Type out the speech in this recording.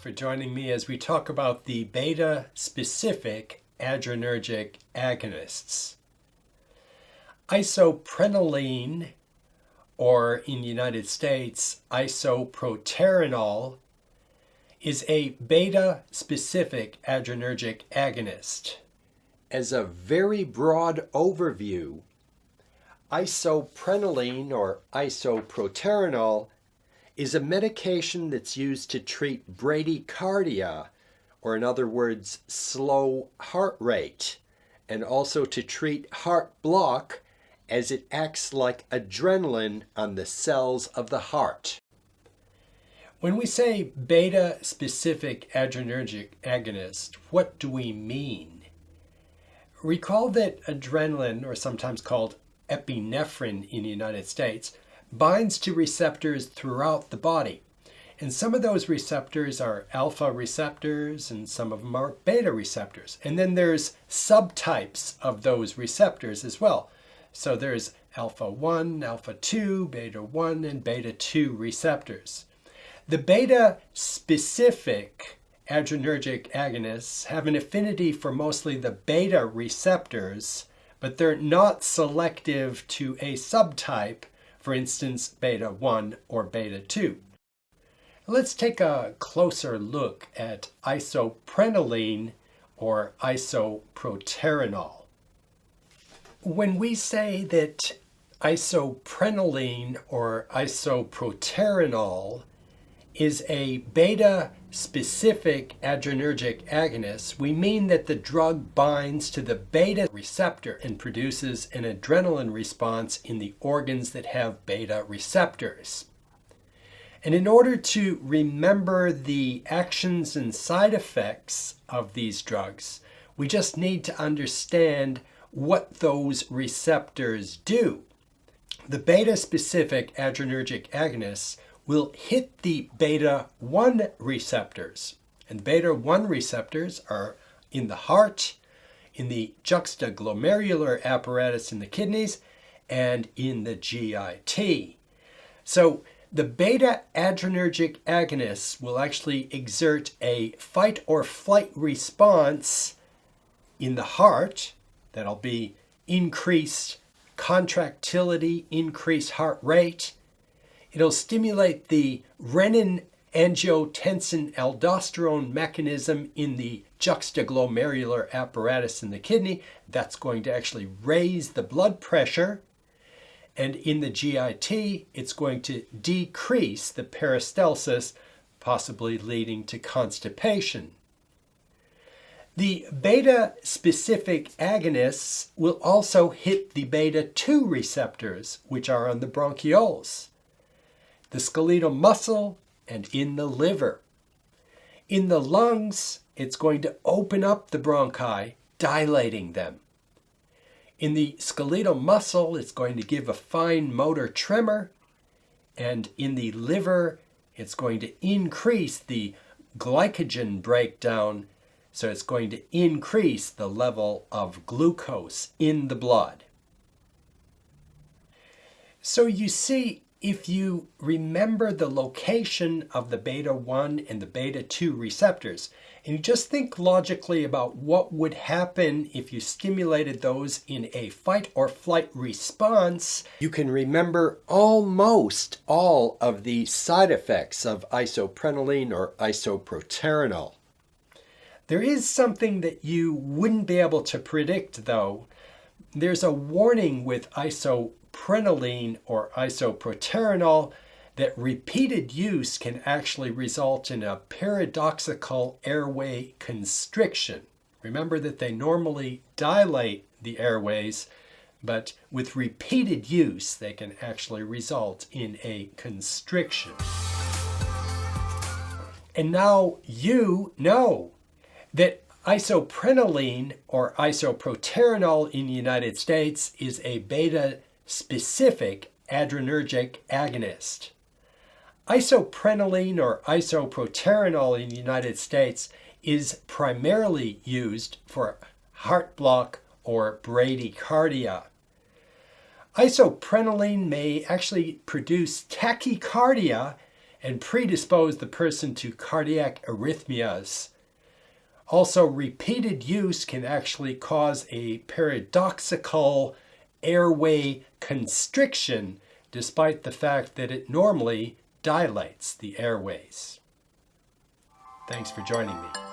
for joining me as we talk about the beta-specific adrenergic agonists. Isoprenaline, or in the United States, isoproterenol, is a beta-specific adrenergic agonist. As a very broad overview, isoprenaline or isoproterenol is a medication that's used to treat bradycardia, or in other words, slow heart rate, and also to treat heart block as it acts like adrenaline on the cells of the heart. When we say beta-specific adrenergic agonist, what do we mean? Recall that adrenaline, or sometimes called epinephrine in the United States, binds to receptors throughout the body. And some of those receptors are alpha receptors and some of them are beta receptors. And then there's subtypes of those receptors as well. So there's alpha 1, alpha 2, beta 1, and beta 2 receptors. The beta specific adrenergic agonists have an affinity for mostly the beta receptors, but they're not selective to a subtype for instance, beta 1 or beta 2. Let's take a closer look at isoprenaline or isoproterenol. When we say that isoprenaline or isoproterenol is a beta specific adrenergic agonists, we mean that the drug binds to the beta receptor and produces an adrenaline response in the organs that have beta receptors. And in order to remember the actions and side effects of these drugs, we just need to understand what those receptors do. The beta-specific adrenergic agonists will hit the beta 1 receptors. And beta 1 receptors are in the heart, in the juxtaglomerular apparatus in the kidneys, and in the GIT. So the beta adrenergic agonists will actually exert a fight or flight response in the heart. That'll be increased contractility, increased heart rate, It'll stimulate the renin angiotensin aldosterone mechanism in the juxtaglomerular apparatus in the kidney. That's going to actually raise the blood pressure. And in the GIT, it's going to decrease the peristalsis, possibly leading to constipation. The beta-specific agonists will also hit the beta-2 receptors, which are on the bronchioles the skeletal muscle, and in the liver. In the lungs, it's going to open up the bronchi, dilating them. In the skeletal muscle, it's going to give a fine motor tremor. And in the liver, it's going to increase the glycogen breakdown. So it's going to increase the level of glucose in the blood. So you see, if you remember the location of the beta 1 and the beta 2 receptors, and you just think logically about what would happen if you stimulated those in a fight or flight response, you can remember almost all of the side effects of isoprenaline or isoproterenol. There is something that you wouldn't be able to predict though. There's a warning with iso isoprenaline or isoproterenol that repeated use can actually result in a paradoxical airway constriction. Remember that they normally dilate the airways, but with repeated use, they can actually result in a constriction. And now you know that isoprenaline or isoproterenol in the United States is a beta specific adrenergic agonist. Isoprenaline or isoproterenol in the United States is primarily used for heart block or bradycardia. Isoprenaline may actually produce tachycardia and predispose the person to cardiac arrhythmias. Also, repeated use can actually cause a paradoxical airway constriction, despite the fact that it normally dilates the airways. Thanks for joining me.